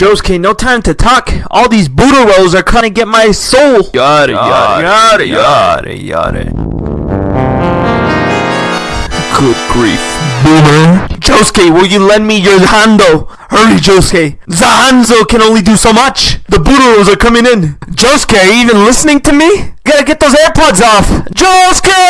Josuke, no time to talk. All these Buddha rolls are trying to get my soul. Yada yada yada yada yada. Good grief, boomer. Josuke, will you lend me your Hando? Hurry, Josuke. Zahanzo can only do so much. The Buddha are coming in. Josuke, are you even listening to me? Gotta get those AirPods off. Josuke!